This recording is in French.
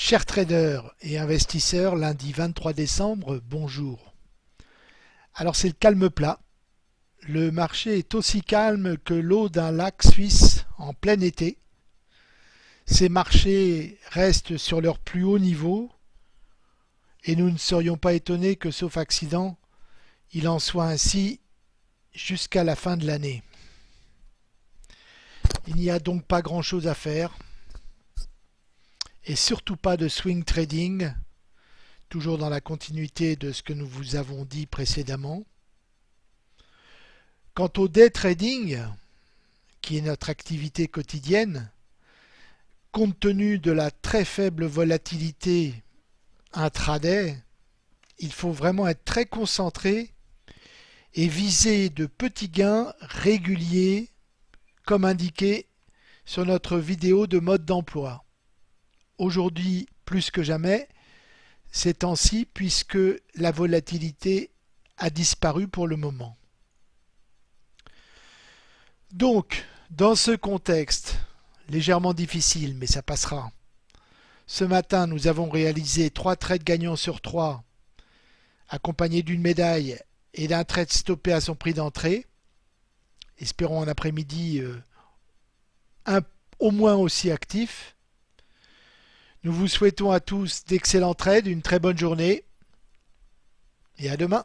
Chers traders et investisseurs, lundi 23 décembre, bonjour. Alors c'est le calme plat. Le marché est aussi calme que l'eau d'un lac suisse en plein été. Ces marchés restent sur leur plus haut niveau et nous ne serions pas étonnés que, sauf accident, il en soit ainsi jusqu'à la fin de l'année. Il n'y a donc pas grand chose à faire et surtout pas de swing trading, toujours dans la continuité de ce que nous vous avons dit précédemment. Quant au day trading, qui est notre activité quotidienne, compte tenu de la très faible volatilité intraday, il faut vraiment être très concentré et viser de petits gains réguliers comme indiqué sur notre vidéo de mode d'emploi aujourd'hui plus que jamais ces temps-ci puisque la volatilité a disparu pour le moment. Donc, dans ce contexte légèrement difficile, mais ça passera, ce matin nous avons réalisé trois trades gagnants sur 3 accompagnés d'une médaille et d'un trade stoppé à son prix d'entrée. Espérons un après-midi euh, au moins aussi actif. Nous vous souhaitons à tous d'excellents trades, une très bonne journée et à demain.